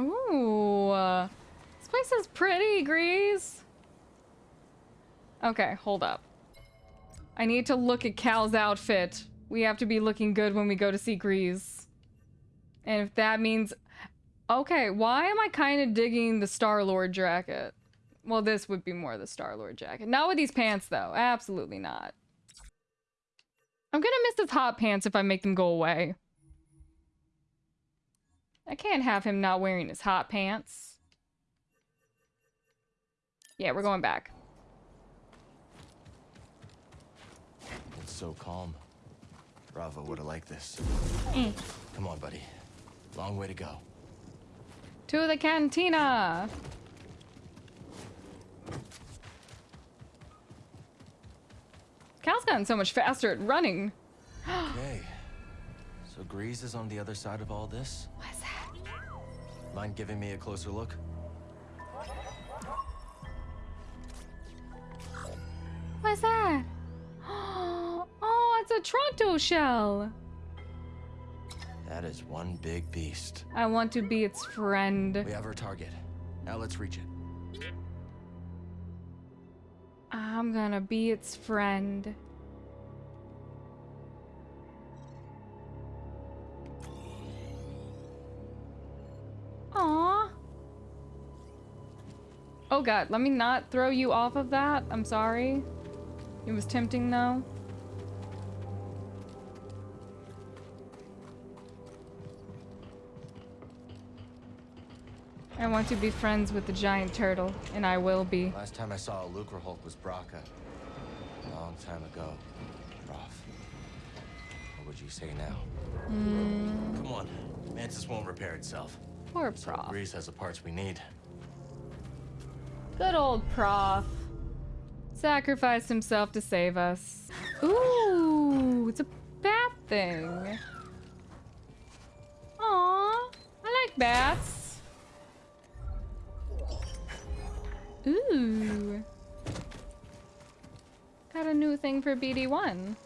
Ooh. This place is pretty, Grease. Okay, hold up. I need to look at Cal's outfit. We have to be looking good when we go to see Greez. And if that means... Okay, why am I kind of digging the Star-Lord jacket? Well, this would be more the Star-Lord jacket. Not with these pants, though. Absolutely not. I'm gonna miss his hot pants if I make them go away. I can't have him not wearing his hot pants. Yeah, we're going back. It's so calm. Bravo would have liked this. Mm. Come on, buddy. Long way to go. To the cantina! Cal's gotten so much faster at running. okay. So Greez is on the other side of all this? Mind giving me a closer look? What's that? Oh, it's a Toranto shell. That is one big beast. I want to be its friend. We have our target. Now let's reach it. I'm gonna be its friend. Aww. Oh god, let me not throw you off of that. I'm sorry. It was tempting though. I want to be friends with the giant turtle, and I will be. Last time I saw a Lucrehulk was Bracca. A long time ago. Prof. What would you say now? Mm, Come on. Mantis won't repair itself. Poor So prof. Greez has the parts we need. Good old prof. Sacrificed himself to save us. Ooh, it's a bat thing. Aw, I like bats. Ooh. Got a new thing for BD1.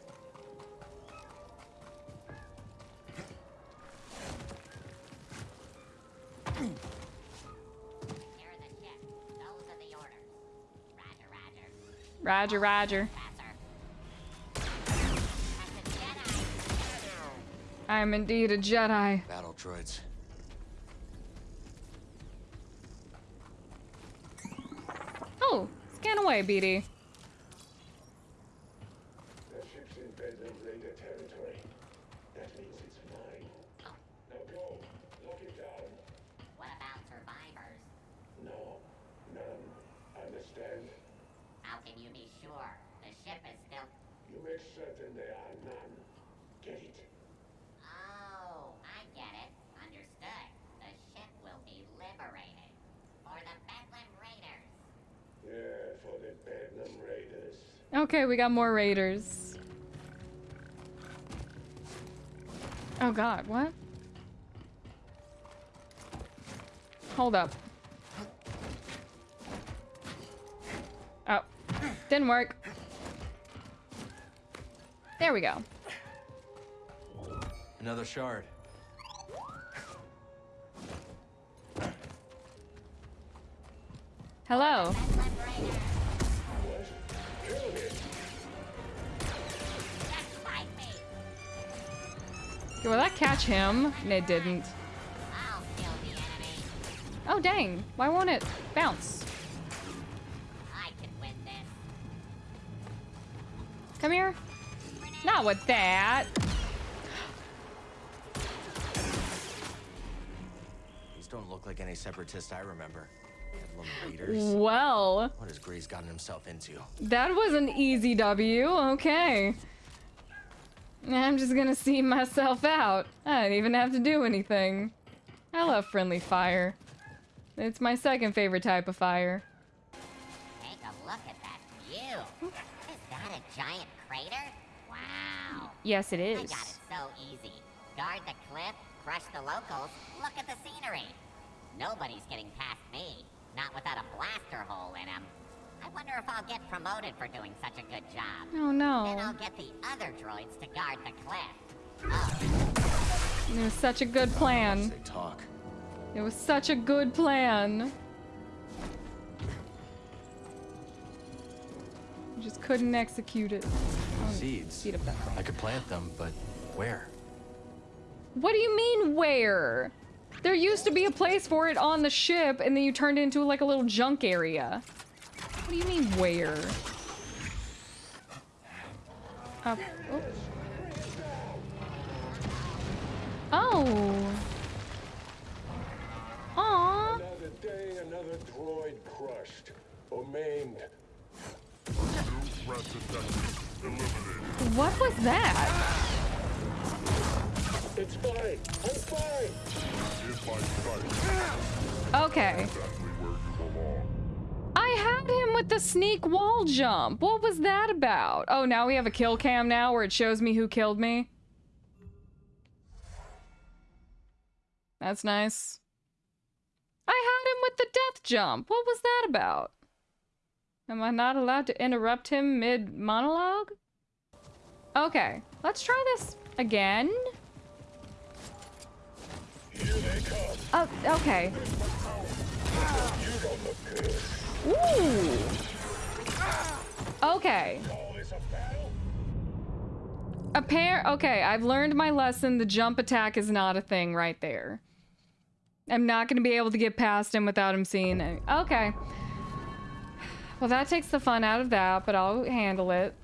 Roger, roger. Faster. That's a Jedi. I am indeed a Jedi. Battle droids. Oh, scan away, BD. The ship's in Bedlam Raider territory. That means it's mine. Now go. Lock it down. What about survivors? No. None. Understand? How can you be sure? The ship is still. You make certain there are none. Get it? Oh, I get it. Understood. The ship will be liberated. For the Bedlam Raiders. Yeah, for the Bedlam Raiders. Okay, we got more raiders. Oh god, what? Hold up. Oh, didn't work. There we go. Another shard. Hello. Okay, Will that catch him? No, it didn't. I'll kill the enemy. Oh dang, why won't it bounce? I can win this. Come here. Not with that. These don't look like any separatists I remember. Well, What has Greez gotten himself into? that was an easy W. Okay. I'm just gonna see myself out. I don't even have to do anything. I love friendly fire. It's my second favorite type of fire. Take a look at that view. Is that a giant crater? Wow. Yes, it is. I got it so easy. Guard the cliff, crush the locals, look at the scenery. Nobody's getting past me. Not without a blaster hole in him. I wonder if I'll get promoted for doing such a good job. Oh Then no. I'll get the other droids to guard the cliff. Oh, It was such a good plan. Say talk. It was such a good plan. You just couldn't execute it. Oh, Seeds. speed up that I could plant them, but where? What do you mean, where? There used to be a place for it on the ship, and then you turned it into like a little junk area. What do you mean, where? Uh, oh. Oh. Aw. Another day, another droid crushed or maimed. What was that? It's fine. I'm fine. Okay. I him with the sneak wall jump. What was that about? Oh, now we have a kill cam now where it shows me who killed me. That's nice. I had him with the death jump. What was that about? Am I not allowed to interrupt him mid monologue? Okay, let's try this again. Oh, okay. Ooh. Okay. A pair. Okay, I've learned my lesson. The jump attack is not a thing right there. I'm not going to be able to get past him without him seeing it. Okay. Well, that takes the fun out of that, but I'll handle it.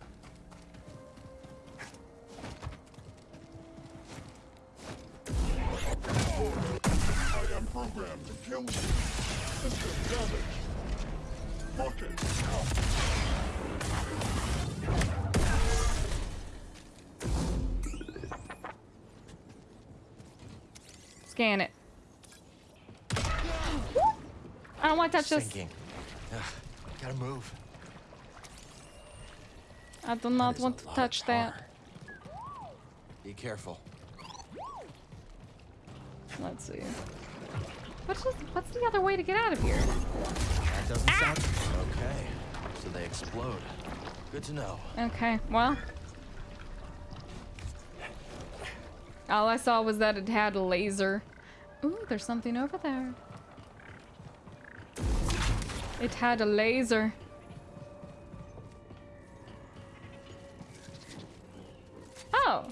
I am programmed to kill you. System damage. Scan it. I don't want to touch this. Ugh, gotta move. I do not want to touch that. Be careful. Let's see. What's what's the other way to get out of here? Doesn't ah! sound okay. So they explode. Good to know. Okay, well. All I saw was that it had a laser. Ooh, there's something over there. It had a laser. Oh.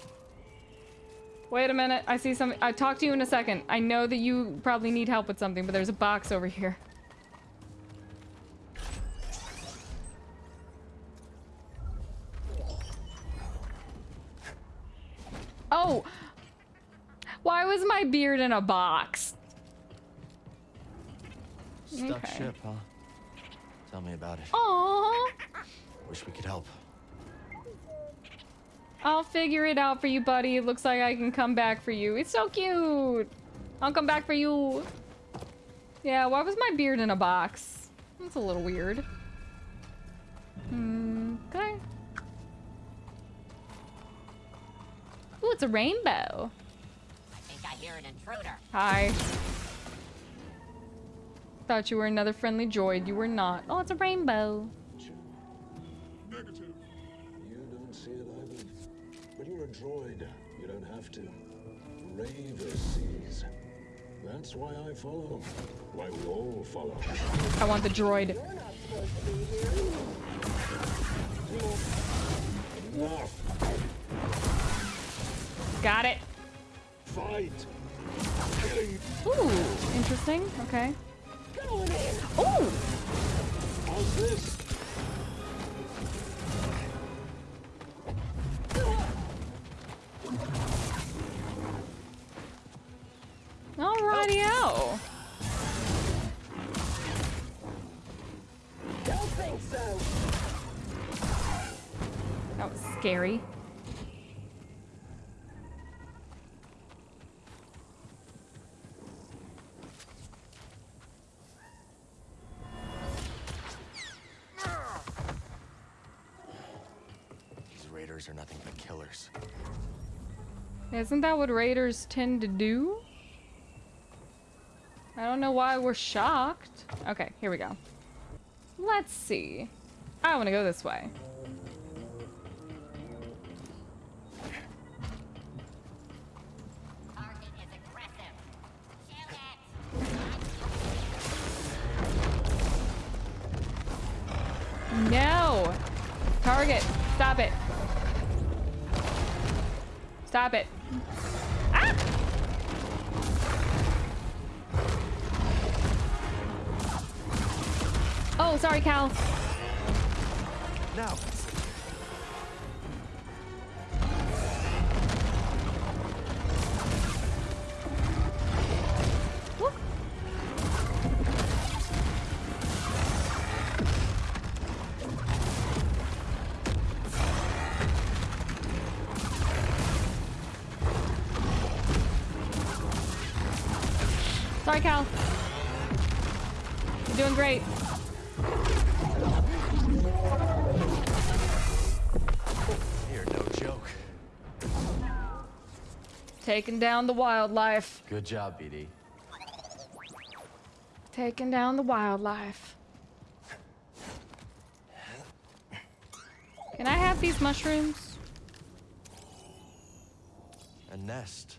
Wait a minute. I see something. I'll talk to you in a second. I know that you probably need help with something, but there's a box over here. Oh! Why was my beard in a box? Stuck Okay. ship, huh? Tell me about it. Aww! Wish we could help. I'll figure it out for you, buddy. It looks like I can come back for you. It's so cute! I'll come back for you. Yeah, why was my beard in a box? That's a little weird. Hmm, okay. Ooh, it's a rainbow. Hi. Thought you were another friendly droid. You were not. Oh, it's a rainbow. Negative. You don't see it either. But you're a droid. You don't have to. Raver sees. That's why I follow. Why we all follow. I want the droid. Enough. Got it. Fight. Ooh, interesting. Okay. Ooh! Isn't that what raiders tend to do? I don't know why we're shocked. Okay, here we go. Let's see. I want to go this way. Stop it. Sorry, Cal. You're doing great. You're no joke. Taking down the wildlife. Good job, BD. Taking down the wildlife. Can I have these mushrooms? A nest.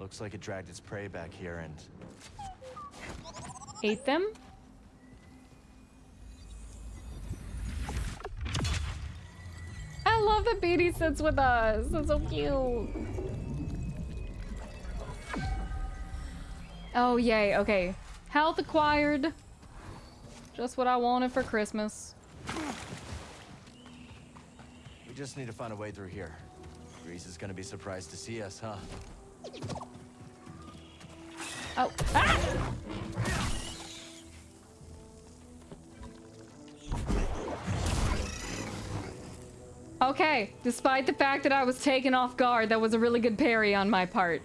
Looks like it dragged its prey back here and Ate them? I love that BD sits with us. That's so cute. Oh, yay. Okay. Health acquired. Just what I wanted for Christmas. we just need to find a way through here. Greez is gonna be surprised to see us, huh? Oh. Ah! Okay, despite the fact that I was taken off guard, that was a really good parry on my part.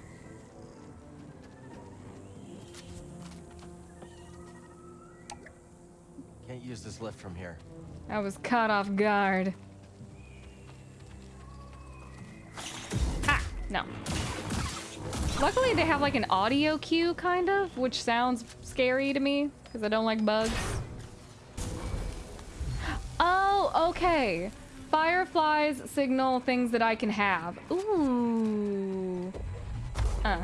Can't use this lift from here. I was caught off guard. Ah, no. Luckily, they have like an audio cue, kind of, which sounds scary to me because I don't like bugs. Oh, okay. Fireflies signal things that I can have. Ooh. Uh.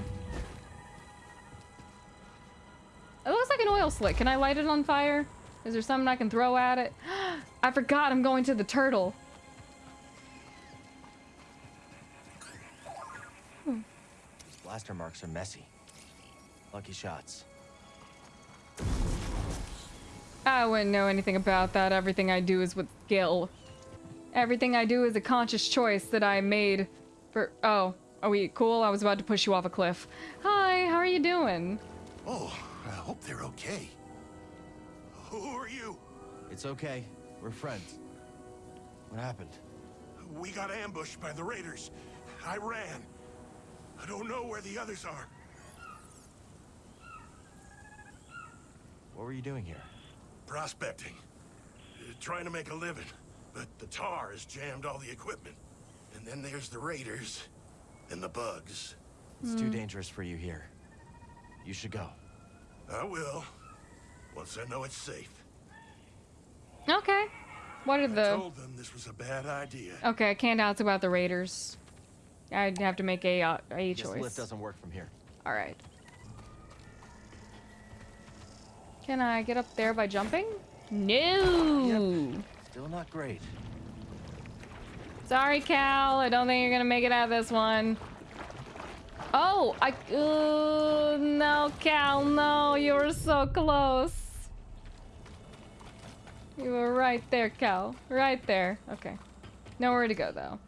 It looks like an oil slick. Can I light it on fire? Is there something I can throw at it? I forgot I'm going to the turtle. Blaster marks are messy. Lucky shots. I wouldn't know anything about that. Everything I do is with skill. Everything I do is a conscious choice that I made for- Oh, are we cool? I was about to push you off a cliff. Hi, how are you doing? Oh, I hope they're okay. Who are you? It's okay. We're friends. What happened? We got ambushed by the raiders. I ran. I don't know where the others are. What were you doing here? Prospecting. Uh, Trying to make a living. But the tar has jammed all the equipment. And then there's the raiders. And the bugs. It's too dangerous for you here. You should go. I will. Once I know it's safe. Okay. What are the... I told them this was a bad idea. Okay, I can't ask about the raiders. I'd have to make a, uh, a This choice. lift doesn't work from here. Alright. Can I get up there by jumping? No! Yep. Still not great. Sorry, Cal. I don't think you're gonna make it out of this one. Oh, I. Uh, no, Cal, no. You were so close. You were right there, Cal. Right there. Okay. Nowhere to go, though.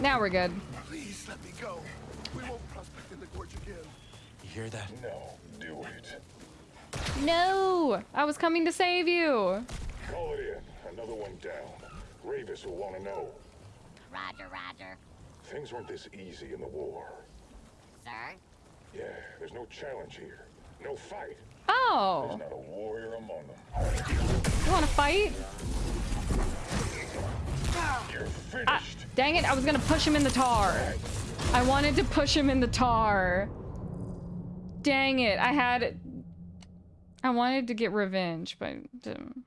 Now we're good. Please let me go. We won't prospect in the gorge again. You hear that? No, do it. No! I was coming to save you. Call it in. Another one down. Rayvis will want to know. Roger, roger. Things weren't this easy in the war. Sir? Yeah, there's no challenge here. No fight. Oh! There's not a warrior among them. You wanna fight? You're finished. Dang it, I was gonna push him in the tar. I wanted to push him in the tar. Dang it, I had... I wanted to get revenge, but... um,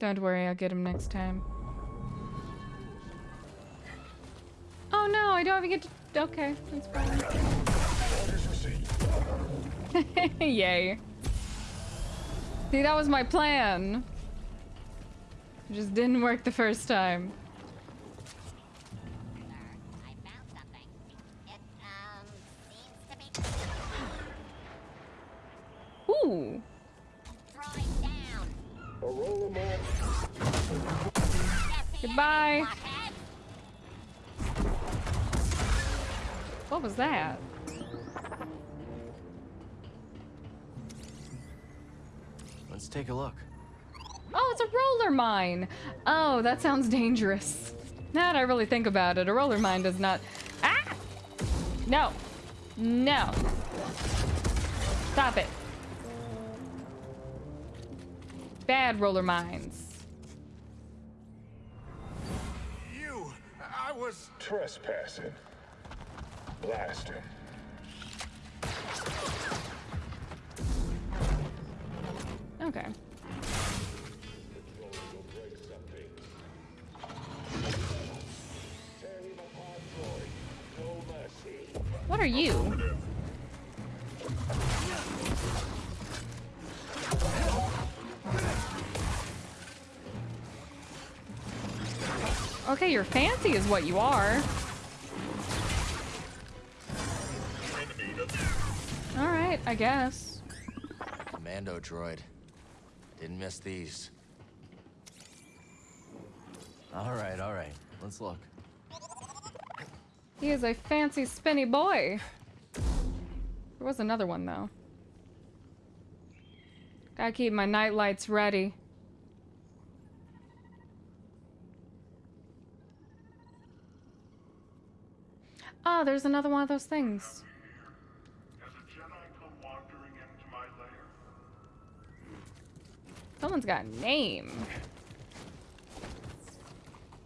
Don't worry, I'll get him next time. Oh no, I don't even get to... Okay, that's fine. Yay. See, that was my plan. It just didn't work the first time. The Goodbye. What was that? Let's take a look. Oh, it's a roller mine. Oh, that sounds dangerous. Now that I really think about it, a roller mine does not. Ah! No. No. Stop it. Bad roller mines. You, I was. Trespassing. Blast him. Okay. Tear him apart, droid. No mercy. What are you? Okay, you're fancy is what you are. Alright, I guess. Commando droid. Didn't miss these. All right, all right. Let's look. He is a fancy spinny boy. There was another one though. Gotta keep my night lights ready. Oh, there's another one of those things. Someone's got a name.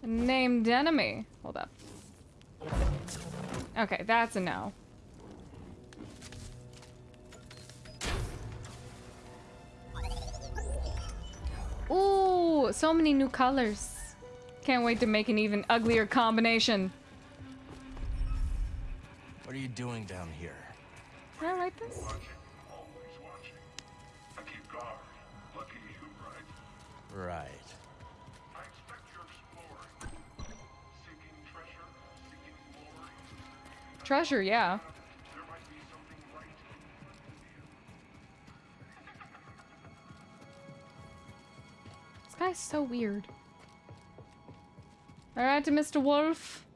A named enemy. Hold up. Okay, that's a no. Ooh, so many new colors. Can't wait to make an even uglier combination. What are you doing down here? I like this. watching, always watching. I keep guard. Lucky you, right? Right. I expect you're exploring. Seeking treasure, seeking glory. Treasure, yeah. There might be something right This guy's so weird. Alright, Mr. Wolf.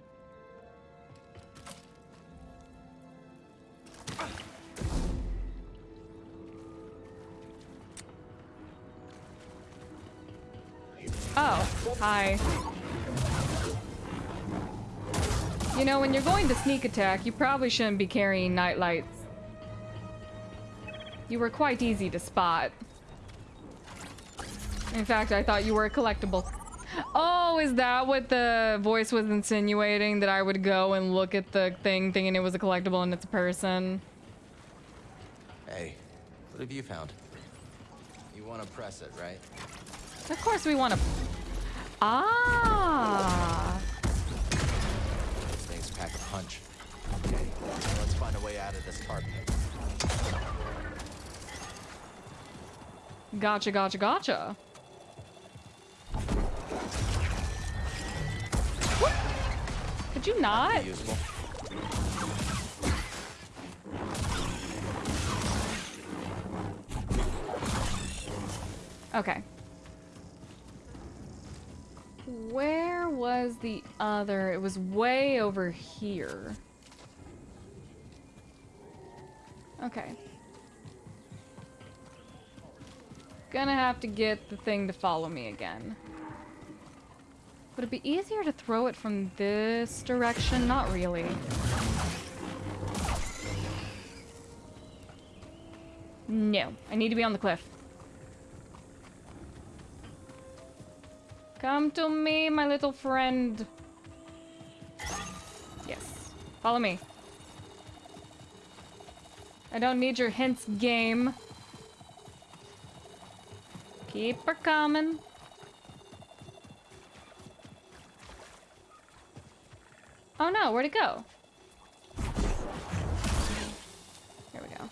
Oh, hi. You know, when you're going to sneak attack, you probably shouldn't be carrying night lights. You were quite easy to spot. In fact, I thought you were a collectible. Oh, is that what the voice was insinuating? That I would go and look at the thing thinking it was a collectible and it's a person? Hey, what have you found? You want to press it, right? Of course we want to... Ah! These things pack a punch. Okay, let's find a way out of this tar. Gotcha, gotcha, gotcha. What? Could you not? Useful. Okay. Where was the other? It was way over here. Okay. Gonna have to get the thing to follow me again. Would it be easier to throw it from this direction? Not really. No, I need to be on the cliff. Come to me, my little friend. Yes. Follow me. I don't need your hints, game. Keep her coming. Oh no, where'd it go? Here we go.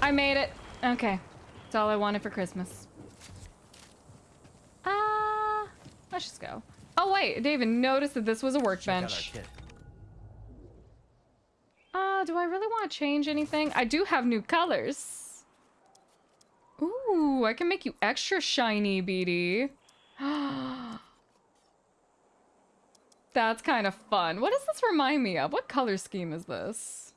I made it. Okay. That's all I wanted for Christmas. Ah, uh, let's just go. Oh wait, David noticed that this was a workbench. Ah, uh, do I really want to change anything? I do have new colors. Ooh, I can make you extra shiny, BD. That's kind of fun. What does this remind me of? What color scheme is this?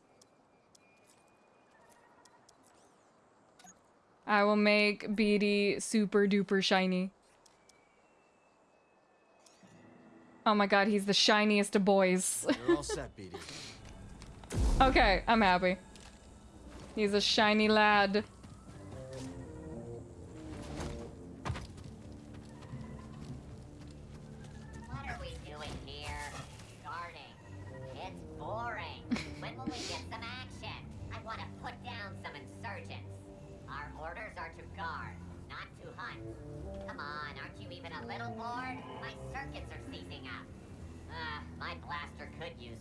I will make BD super duper shiny. Oh my god, he's the shiniest of boys. You're all set, BD. okay, I'm happy. He's a shiny lad.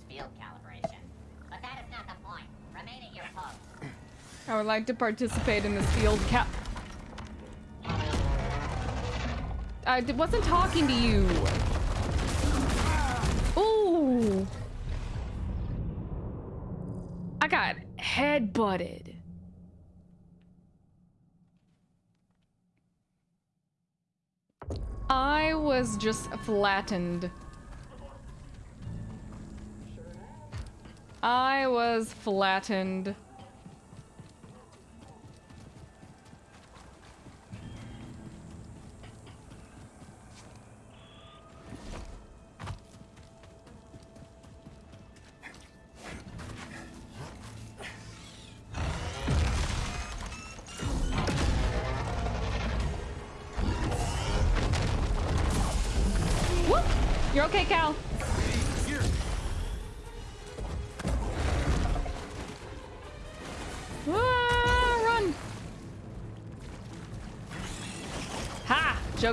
Field calibration. But that is not the point. Remain at your post. I would like to participate in this field cap. I wasn't talking to you. Ooh. I got head butted. I was just flattened. I was flattened.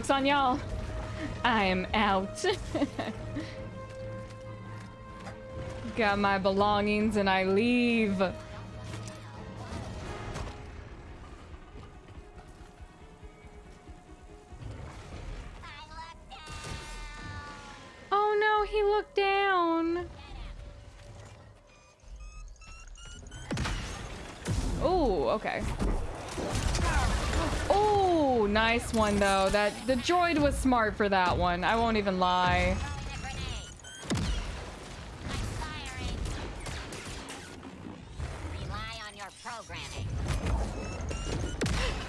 Joke's on y'all. I am out. Got my belongings and I leave. Oh no, he looked down. Oh, okay. Oh, nice one though. That the droid was smart for that one. I won't even lie.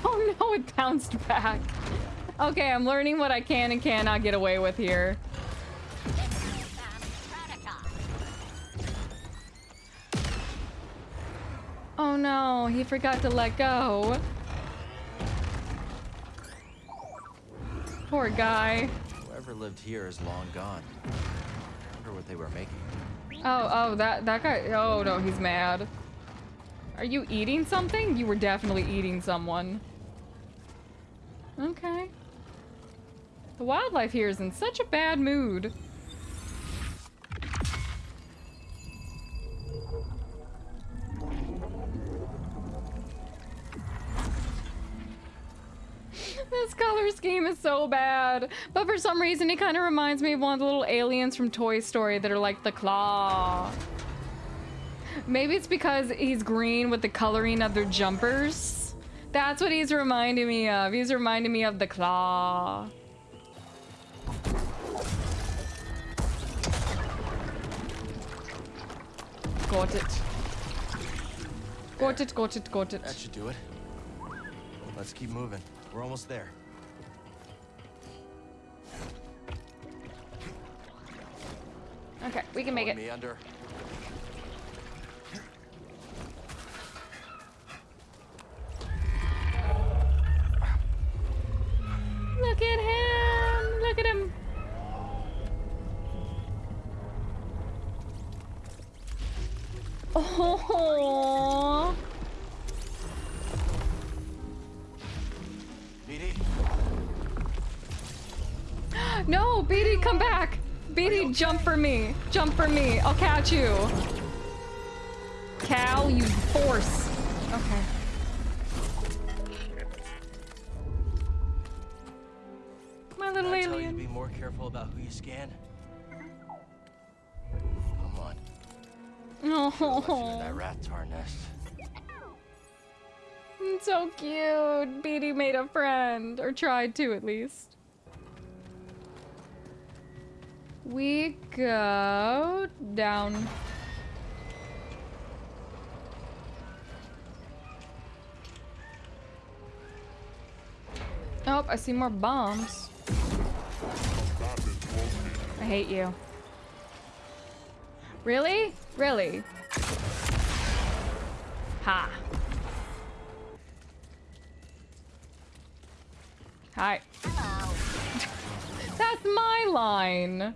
Oh no, it bounced back. Okay, I'm learning what I can and cannot get away with here. Oh no, he forgot to let go. Poor guy. Whoever lived here is long gone. I wonder what they were making. Oh, oh, that that guy. Oh no, he's mad. Are you eating something? You were definitely eating someone. Okay. The wildlife here is in such a bad mood. So bad. But for some reason, it kind of reminds me of one of the little aliens from Toy Story that are like the claw. Maybe it's because he's green with the coloring of their jumpers. That's what he's reminding me of. He's reminding me of the claw. Got it. Got it, got it, got it. That should do it. Let's keep moving. We're almost there. Okay, we can make it. Me under. me. I'll catch you. Cow, you force. Okay. My little Can I alien. Tell you to be more careful about who you scan. Come on. Oh. That rat's harness. nest. so cute. BD made a friend, or tried to at least. We go down. Oh, I see more bombs. I hate you. Really? Really? Ha. Hi. That's my line.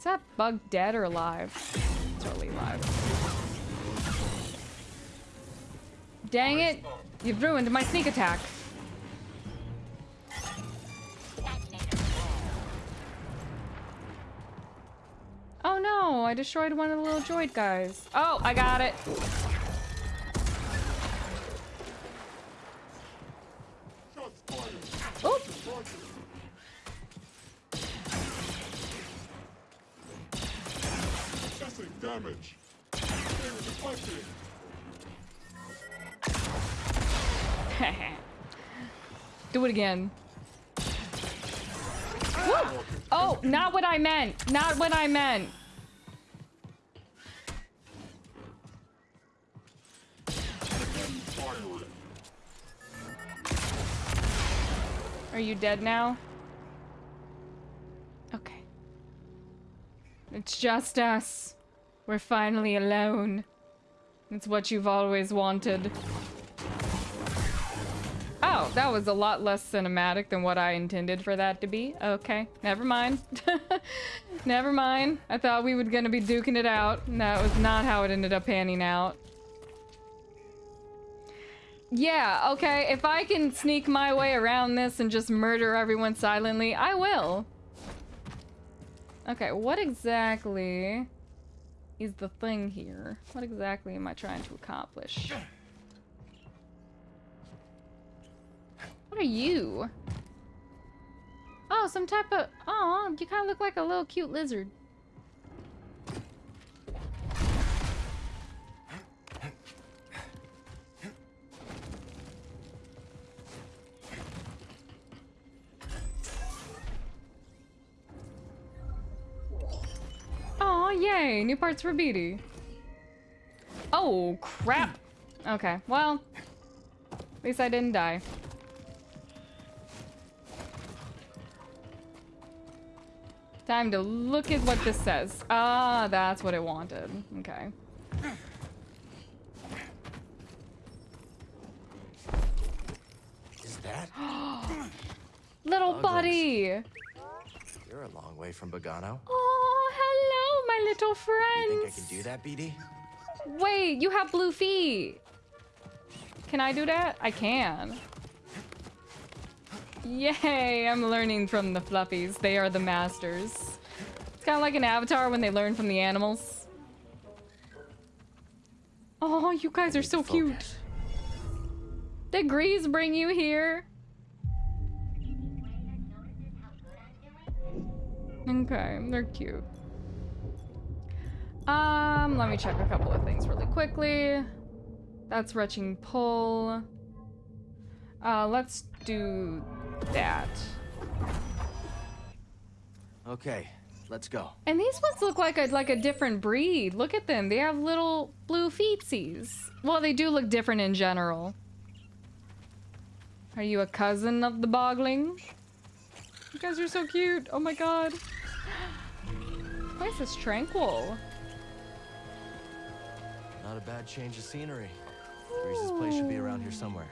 Is that bug dead or alive? Totally alive. Dang it! You've ruined my sneak attack. Oh no, I destroyed one of the little droid guys. Oh, I got it. It again. Woo! Oh, not what I meant. Not what I meant. Are you dead now? Okay. It's just us. We're finally alone. It's what you've always wanted. Oh, that was a lot less cinematic than what I intended for that to be. Okay, never mind. never mind. I thought we were gonna be duking it out. and That was not how it ended up panning out. Yeah, okay, if I can sneak my way around this and just murder everyone silently, I will. Okay, what exactly is the thing here? What exactly am I trying to accomplish? What are you? Oh, some type of... Oh, you kind of look like a little cute lizard. Oh, yay! New parts for BD. Oh, crap! Okay, well... At least I didn't die. Time to look at what this says. Ah, that's what it wanted. Okay. Is that? Little Bug buddy! You're a long way from Bogano. Oh, hello, my little friend. You think I can do that, BD? Wait, you have blue feet. Can I do that? I can. Yay, I'm learning from the fluffies. They are the masters. Kind of like an avatar when they learn from the animals. Oh, you guys are so cute. Did Greez bring you here? Okay, they're cute. Um, let me check a couple of things really quickly. That's retching pull. Uh, let's do that. Okay, let's go. And these ones look like a like a different breed. Look at them. They have little blue feetsies. Well, they do look different in general. Are you a cousin of the bogling? You guys are so cute. Oh my god. This place is tranquil. Not a bad change of scenery. Greez's place should be around here somewhere.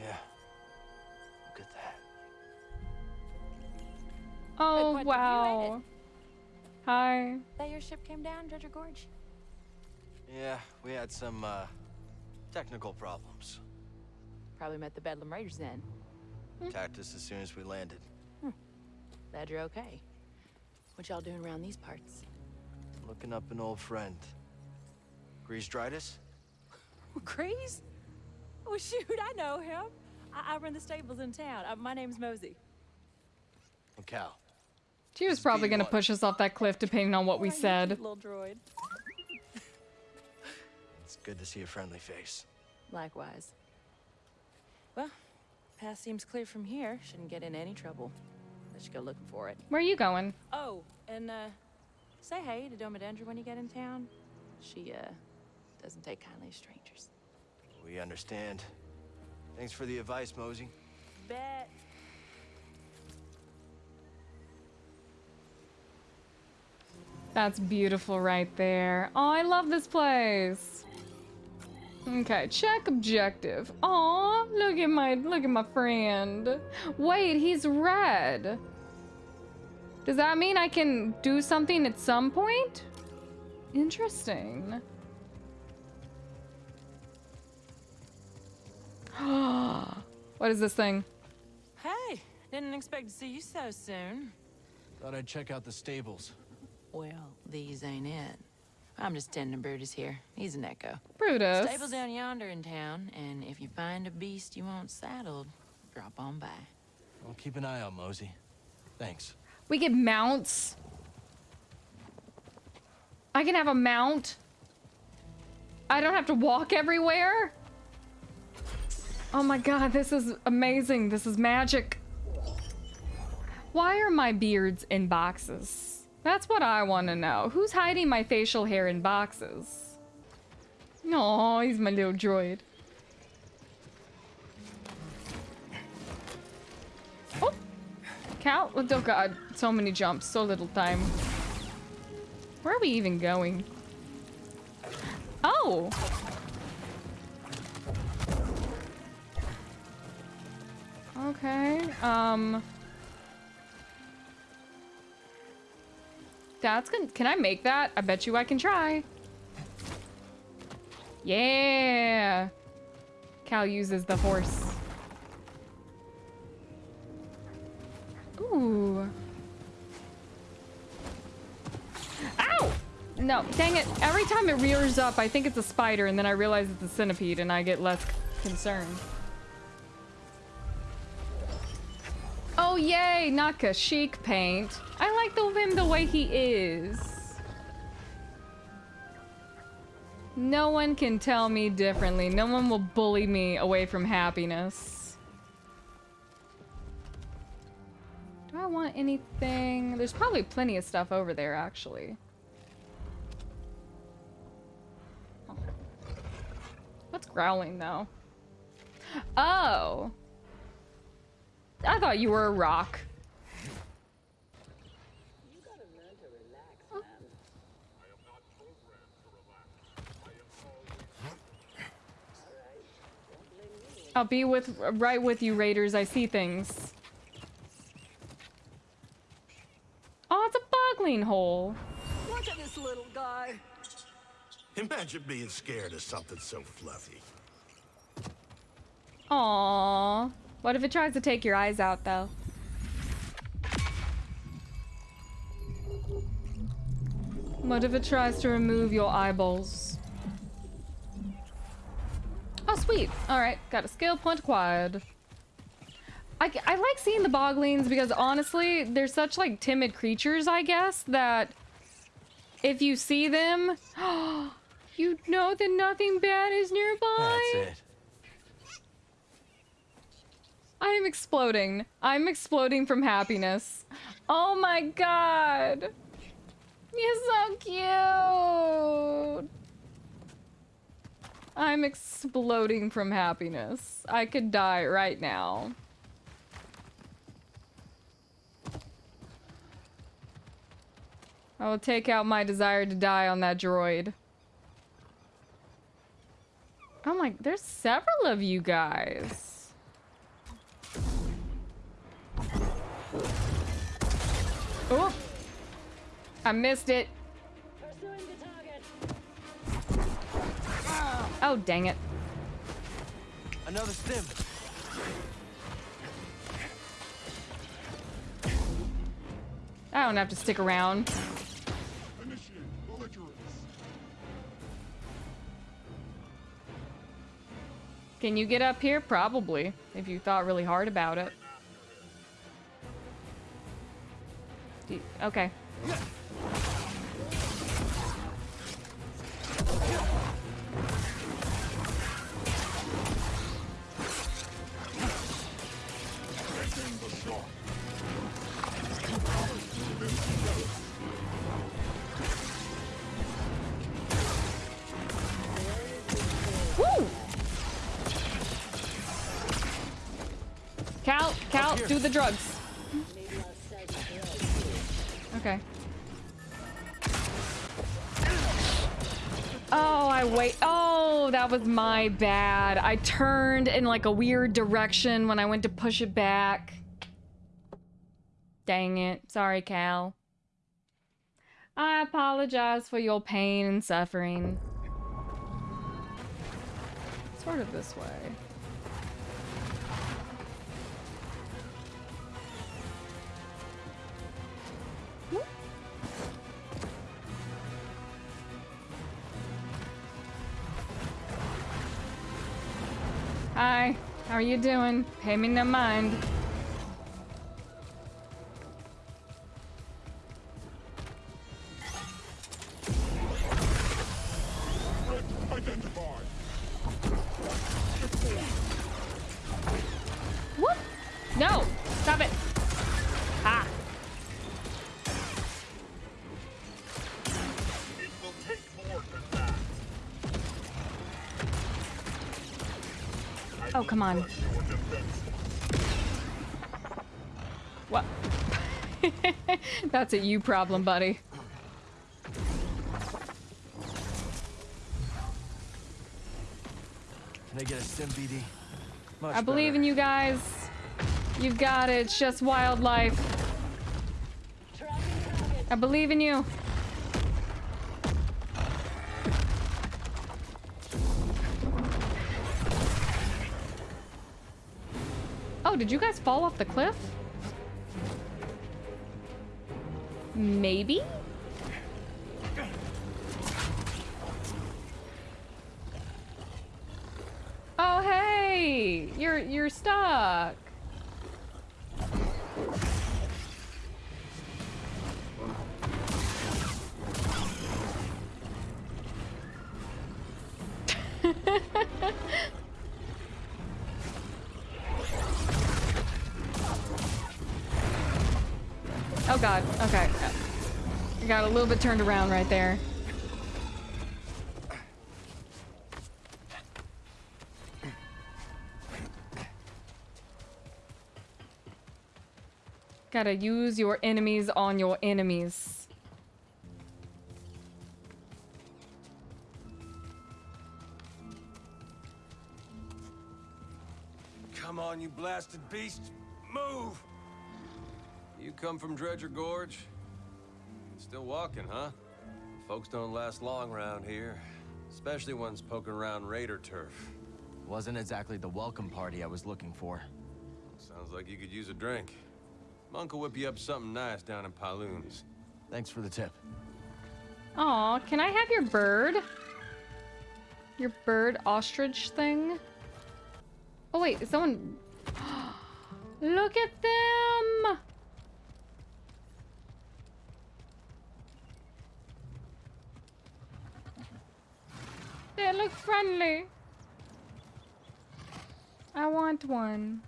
Yeah. Oh what did you wow. Hi. That your ship came down, Dredger Gorge? Yeah, we had some, uh, technical problems. Probably met the Bedlam Raiders then. Attacked us as soon as we landed. Glad you're okay. What y'all doing around these parts? Looking up an old friend. Greez Dritus? Graze? Oh, shoot, I know him. I, I run the stables in town. Uh, my name's Mosey. And Cal. She was probably gonna B1. push us off that cliff depending on what we Oh, said. Little droid. It's good to see a friendly face. Likewise. Well, path seems clear from here. Shouldn't get in any trouble. Let's go looking for it. Where are you going? Oh, and uh, say hey to Domodendra when you get in town. She uh doesn't take kindly to strangers. We understand. Thanks for the advice, Mosey. Bet. That's beautiful right there. Oh, I love this place. Okay, check objective. Aw, look at my look at my friend. Wait, he's red. Does that mean I can do something at some point? Interesting. what is this thing? Hey, didn't expect to see you so soon. Thought I'd check out the stables. Well, these ain't it. I'm just tending Brutus here. He's an echo. Brutus. Stable's down yonder in town, and if you find a beast you want saddled, drop on by. I'll keep an eye out, Mosey. Thanks. We get mounts. I can have a mount. I don't have to walk everywhere. Oh my god, this is amazing. This is magic. Why are my beards in boxes? That's what I want to know. Who's hiding my facial hair in boxes? No, he's my little droid. Oh, Cal, oh god, so many jumps, so little time. Where are we even going? Oh! Okay, um... That's good. Can I make that? I bet you I can try. Yeah! Cal uses the horse. Ooh. Ow! No, dang it. Every time it rears up, I think it's a spider, and then I realize it's a centipede, and I get less concerned. Oh, yay! Not Kashyyyk paint. I like the, him the way he is. No one can tell me differently. No one will bully me away from happiness. Do I want anything? There's probably plenty of stuff over there, actually. What's growling, though? Oh! I thought you were a rock. I'll be with right with you, Raiders. I see things. Oh, it's a bogling hole. Look at this little guy. Imagine being scared of something so fluffy. Aww. What if it tries to take your eyes out, though? What if it tries to remove your eyeballs? Oh, sweet. Alright, got a skill point acquired. I, I like seeing the boglings because honestly, they're such like timid creatures, I guess, that if you see them, you know that nothing bad is nearby. That's it. I am exploding. I'm exploding from happiness. Oh my god. You're so cute. I'm exploding from happiness. I could die right now. I will take out my desire to die on that droid. Oh my, there's several of you guys. Oh! I missed it. Oh, dang it. Another stim. I don't have to stick around. Can you get up here? Probably, if you thought really hard about it. Okay. Woo! Cal, Cal, do the drugs. That was my bad. I turned in like a weird direction when I went to push it back. Dang it. Sorry, Cal. I apologize for your pain and suffering. Sort of this way. Are you doing? Pay me no mind. Come on. What? That's a you problem, buddy. Can I get a sim BD? Much I believe in you guys. You've got it. It's just wildlife. I believe in you. Did you guys fall off the cliff? Maybe? Oh, hey! You're you're stuck. Little bit turned around right there. Gotta use your enemies on your enemies. Come on, you blasted beast. Move! You come from Dredger Gorge? Still walking, huh? Folks don't last long around here. Especially ones poking around raider turf. Wasn't exactly the welcome party I was looking for. Sounds like you could use a drink. Monk will whip you up something nice down in Pyloons. Thanks for the tip. Aw, can I have your bird? Your bird ostrich thing? Oh wait, is someone... Look at them! They look friendly. I want one.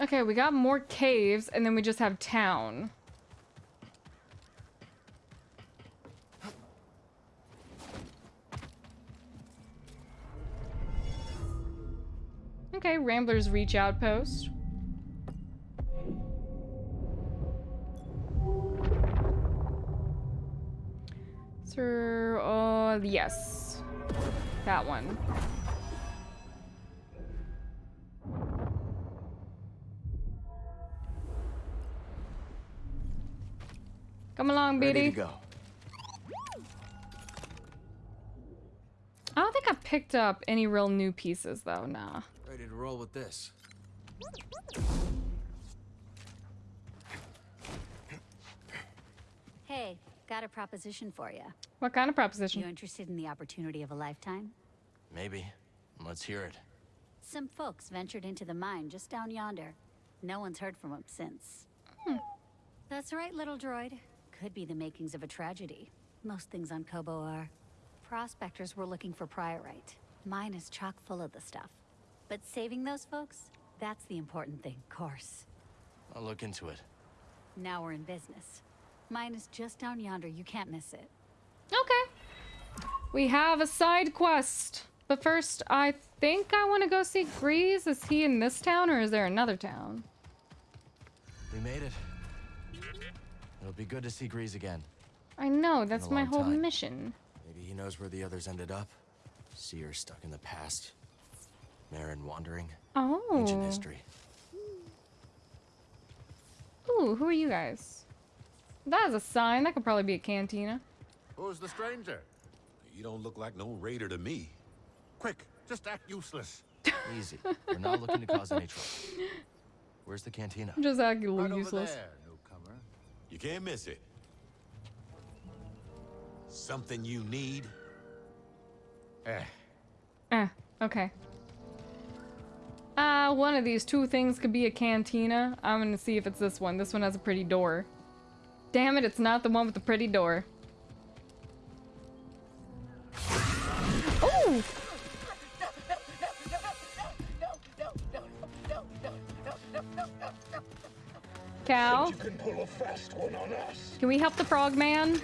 Okay, we got more caves, and then we just have town. Okay, Rambler's Reach Outpost. Sir, uh, yes. That one. Come along, Ready Beatty. to go. I don't think I picked up any real new pieces, though. Nah. Ready to roll with this. Hey, Got a proposition for you. What kind of proposition? You interested in the opportunity of a lifetime? Maybe. Let's hear it. Some folks ventured into the mine just down yonder. No one's heard from them since. Hmm. That's right, little droid. Could be the makings of a tragedy. Most things on Koboh are. Prospectors were looking for priorite. Mine is chock full of the stuff. But saving those folks, that's the important thing, of course. I'll look into it. Now we're in business. Mine is just down yonder, you can't miss it. Okay. We have a side quest. But first, I think I want to go see Greez. Is he in this town or is there another town? We made it. It'll be good to see Greez again. I know, that's my whole time. mission. Maybe he knows where the others ended up. See her stuck in the past. Merrin wandering. Oh. Ancient history. Ooh, who are you guys? That is a sign. That could probably be a cantina. Who's the stranger? You don't look like no raider to me. Quick, just act useless. Easy. We're not looking to cause any trouble. Where's the cantina? Just acting a Right little over useless. there, newcomer. You can't miss it. Something you need? Eh, Eh, okay. Uh, one of these two things could be a cantina. I'm gonna see if it's this one. This one has a pretty door. Damn it, it's not the one with the pretty door. Oh! Cow, You can pull a fast one on us. can we help the frog man?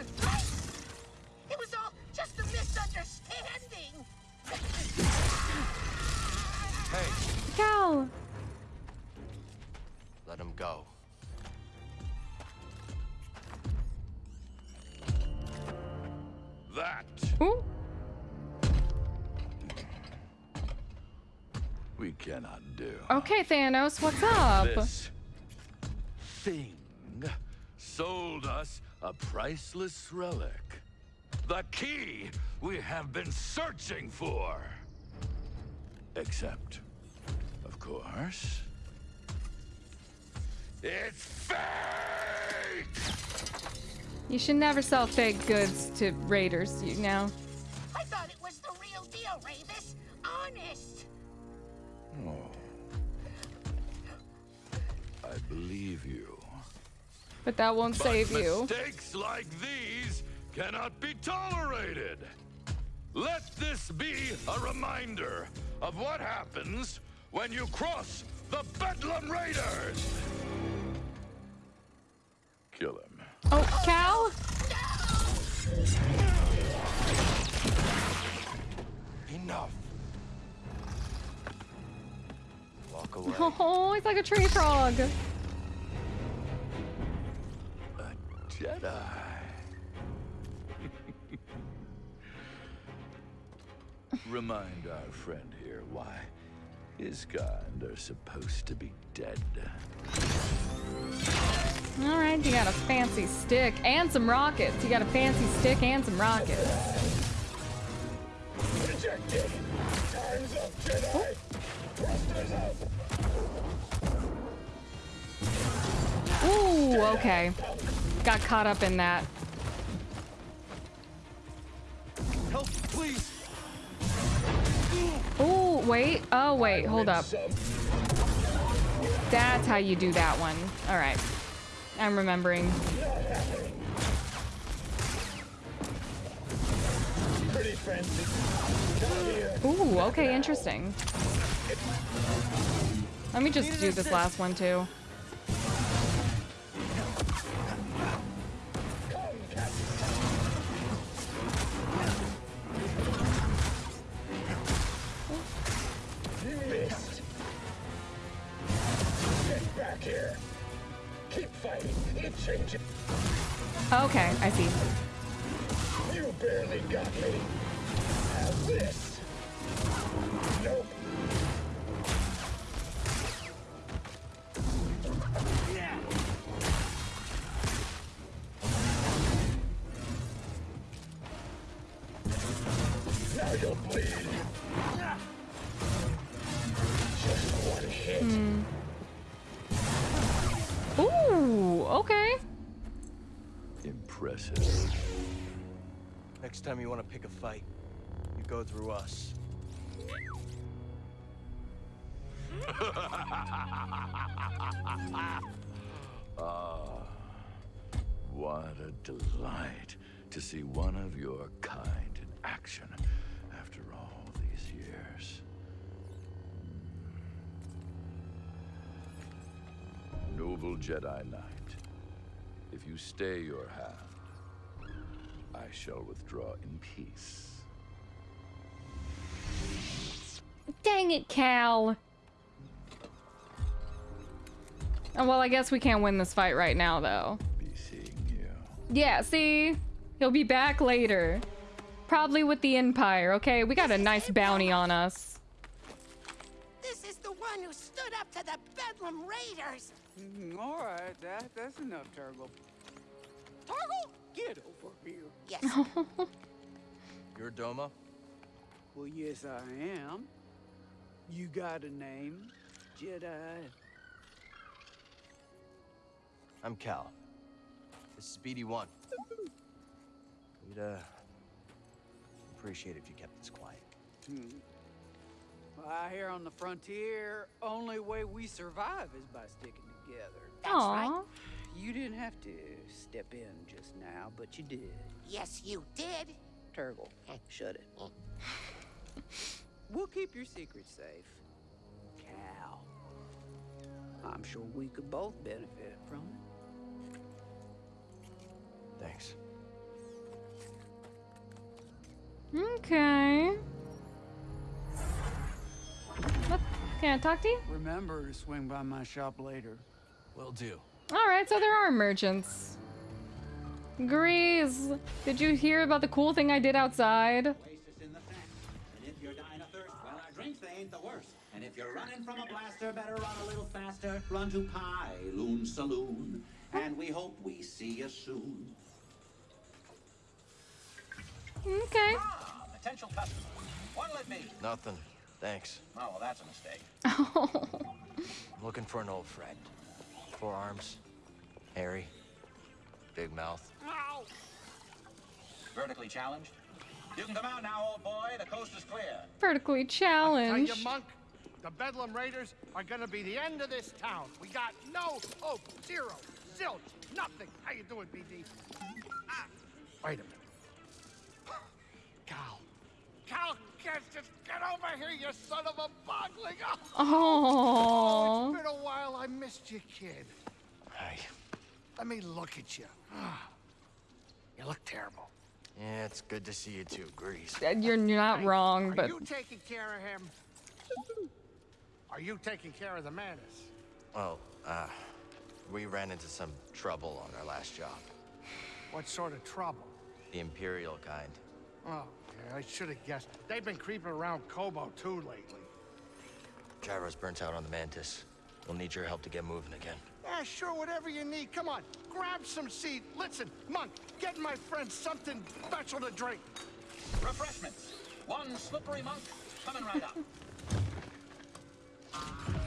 Thanos, what's up? This thing sold us a priceless relic. The key we have been searching for. Except, of course, it's fake! You should never sell fake goods to raiders, you know. But that won't But save you. Mistakes like these cannot be tolerated. Let this be a reminder of what happens when you cross the Bedlam Raiders. Kill him. Oh, Cal? Enough. Walk away. Oh, he's like a tree frog. Jedi. Remind our friend here why his kind are supposed to be dead. All right, you got a fancy stick and some rockets. You got a fancy stick and some rockets. Ooh, okay. Got caught up in that. Help, please. Ooh, wait. Oh, wait. Hold up. That's how you do that one. All right. I'm remembering. Pretty fancy. Come here. Ooh, okay, interesting. Let me just do this last one too. Oh, okay, I see. You barely got me. Have this. Through us. ah, what a delight to see one of your kind in action after all these years. Noble Jedi Knight, if you stay your hand, I shall withdraw in peace. Dang it, Cal. Oh, well, I guess we can't win this fight right now, though. Be seeing you. Yeah, see? He'll be back later. Probably with the Empire, okay? We got a nice bounty on us. This is the one who stood up to the Bedlam Raiders. Mm, all right, that, that's enough, Turgle. Turgle, get over here. Yes. You're Doma? Well, yes, I am. You got a name, Jedi? I'm Cal. This is BD-1. We'd, uh... appreciate if you kept this quiet. Hmm. Well, out here on the frontier, only way we survive is by sticking together. That's right. You didn't have to step in just now, but you did. Yes, you did. Turgle, shut it. we'll keep your secret safe. Cal. I'm sure we could both benefit from it. Thanks. Okay. What? Can I talk to you? Remember to swing by my shop later. Will do. Alright, so there are merchants. Greez, did you hear about the cool thing I did outside? Ain't the worst. And if you're running from a blaster, better run a little faster. Run to Pyloon Saloon. And we hope we see you soon. Okay. Ah, potential customer. What'll it be? Nothing. Thanks. Oh, well, that's a mistake. I'm looking for an old friend. Forearms. Hairy. Big mouth. Vertically challenged? You can come out now, old boy. The coast is clear. Vertically challenged. Tell you, challenged. Monk, the Bedlam Raiders are gonna be the end of this town. We got no hope. Zero. Zilch. Nothing. How you doing, BD? Ah, wait a minute. Cal. Cal, get, just get over here, you son of a bogling. Oh. It's been a while. I missed you, kid. Hey. Let me look at you. You look terrible. Yeah, it's good to see you too, Greez. You're, you're not wrong, Are but Are you taking care of him? Are you taking care of the Mantis? Well, uh, we ran into some trouble on our last job. What sort of trouble? The Imperial kind. Oh, yeah, I should have guessed. They've been creeping around Koboh too lately. Gyro's burnt out on the Mantis. We'll need your help to get moving again. Yeah, sure, whatever you need. Come on, grab some seed. Listen, Monk, get my friend something special to drink. Refreshments. One slippery monk coming right up.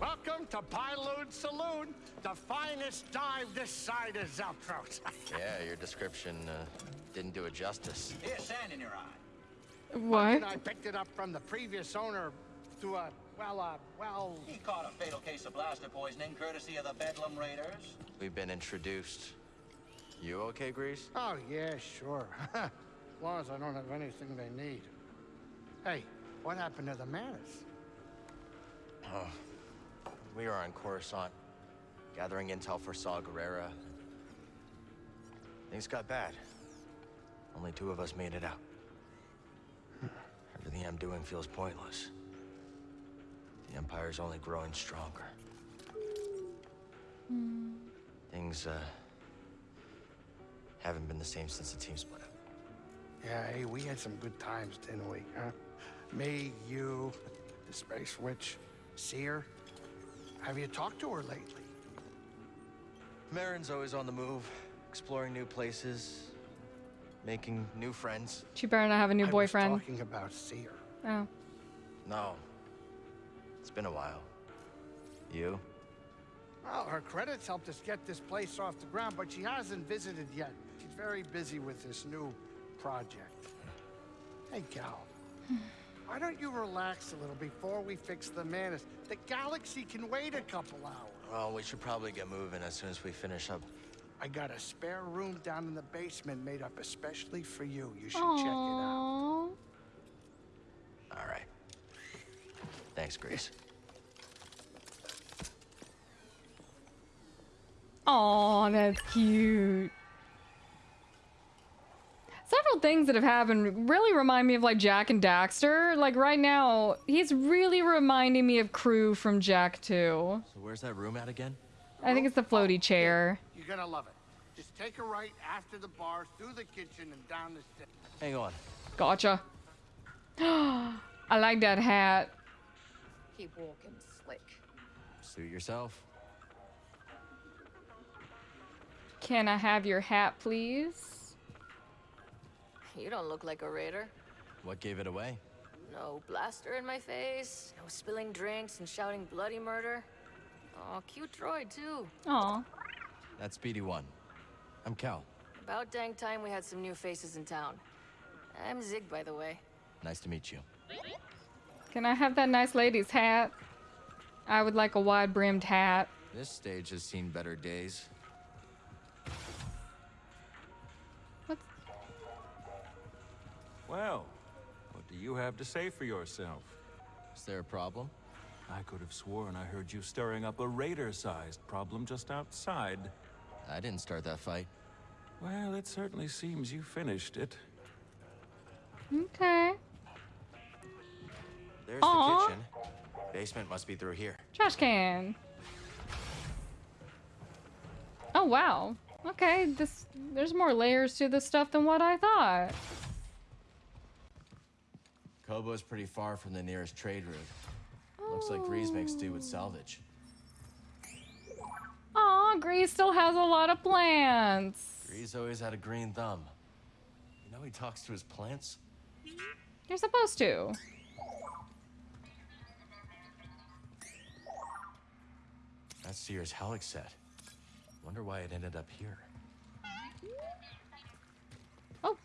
Welcome to Pyloon Saloon, the finest dive this side of Zeltros. Yeah, your description uh, didn't do it justice. Here's sand in your eye. what? And I picked it up from the previous owner through a, well, uh, well... He caught a fatal case of blaster poisoning courtesy of the Bedlam Raiders. We've been introduced. You okay, Greez? Oh, yeah, sure. as long as I don't have anything they need. Hey, what happened to the Mantis? Oh, we were on Coruscant, gathering intel for Saw Gerrera. Things got bad. Only two of us made it out. Everything I'm doing feels pointless. The Empire's only growing stronger. Things, uh, haven't been the same since the team split up. Yeah, hey, we had some good times, didn't we, huh? Me, you, the Space Witch, Cere. Have you talked to her lately? Merrin's always on the move, exploring new places, making new friends. She better not have a new I boyfriend. was talking about Cere. Oh. No. It's been a while. You? Well, her credits helped us get this place off the ground, but she hasn't visited yet. She's very busy with this new project. Hey, Cal. Why don't you relax a little before we fix the Mantis? The galaxy can wait a couple hours. Well, we should probably get moving as soon as we finish up. I got a spare room down in the basement made up especially for you. You should check it out. All right. Thanks, Grace. Oh, that's cute. Several things that have happened really remind me of like Jak and Daxter. Like right now, he's really reminding me of Krew from Jak 2. So where's that room at again? I think it's the floaty chair. You're gonna love it. Just take a right after the bar, through the kitchen, and down the stairs. Hang on. Gotcha. I like that hat. Keep walking, slick. Suit yourself. Can I have your hat, please? You don't look like a raider. What gave it away? No blaster in my face, no spilling drinks and shouting bloody murder. Oh, cute droid, too. Aw. That's BD-1. I'm Cal. About dang time we had some new faces in town. I'm Zig, by the way. Nice to meet you. Can I have that nice lady's hat? I would like a wide-brimmed hat. This stage has seen better days. Well, what do you have to say for yourself? Is there a problem? I could have sworn I heard you stirring up a raider-sized problem just outside. I didn't start that fight. Well, it certainly seems you finished it. Okay. There's Aw. the kitchen. Basement must be through here. Trash can. Oh, wow. Okay, this there's more layers to this stuff than what I thought. Koboh's pretty far from the nearest trade route. Looks like Greez makes do with salvage. Aw, Greez still has a lot of plants. Greez always had a green thumb. You know he talks to his plants? You're supposed to. That's Cere's Helix set. Wonder why it ended up here. Oh.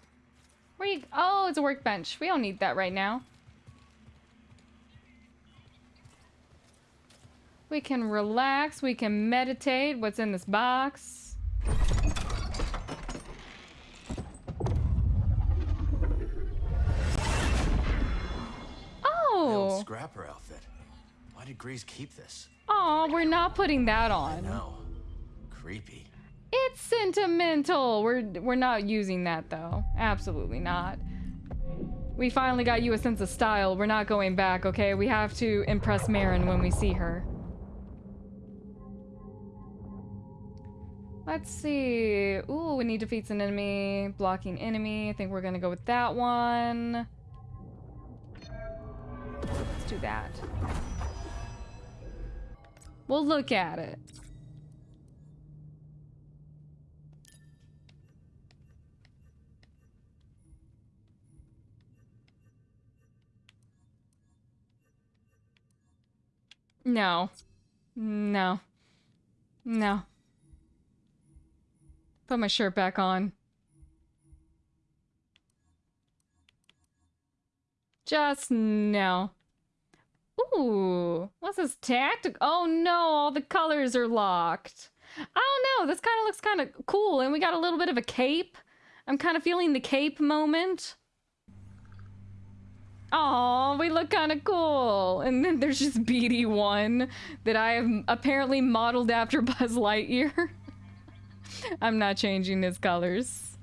Where you? Oh, it's a workbench. We don't need that right now. We can relax. We can meditate. What's in this box? Oh. scrapper outfit. Why did Greez keep this? Oh, we're not putting that on. No. Creepy. It's sentimental. We're we're not using that though. Absolutely not. We finally got you a sense of style. We're not going back, okay? We have to impress Merrin when we see her. Let's see. Ooh, we need defeats an enemy. Blocking enemy. I think we're gonna go with that one. Let's do that. We'll look at it. No. No. No. Put my shirt back on. Just no. Ooh, what's this tactic? Oh no, all the colors are locked. Oh, I don't know. This kind of looks kind of cool, and we got a little bit of a cape. I'm kind of feeling the cape moment. Oh, we look kind of cool. And then there's just BD1 that I have apparently modeled after Buzz Lightyear. I'm not changing his colors.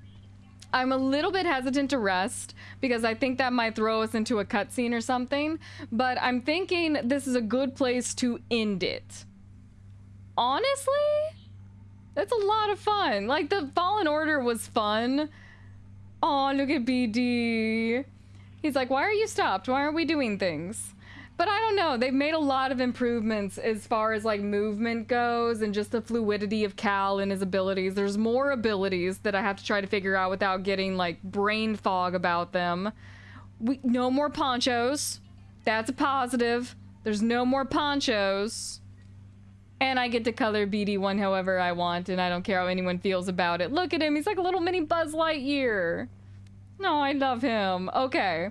I'm a little bit hesitant to rest because I think that might throw us into a cutscene or something, but I'm thinking this is a good place to end it. Honestly, that's a lot of fun. Like the Fallen Order was fun. Oh, look at BD. He's like, why are you stopped? Why aren't we doing things? But I don't know. They've made a lot of improvements as far as like movement goes and just the fluidity of Cal and his abilities. There's more abilities that I have to try to figure out without getting like brain fog about them. We no more ponchos. That's a positive. There's no more ponchos. And I get to color BD1 however I want, and I don't care how anyone feels about it. Look at him, he's like a little mini Buzz Lightyear. No, I love him. Okay.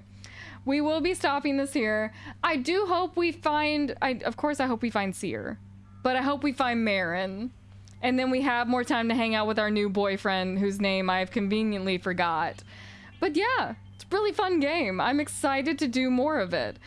We will be stopping this here. I do hope we find, I, of course I hope we find Cere, but I hope we find Merrin. And then we have more time to hang out with our new boyfriend, whose name I've conveniently forgot. But yeah, it's a really fun game. I'm excited to do more of it.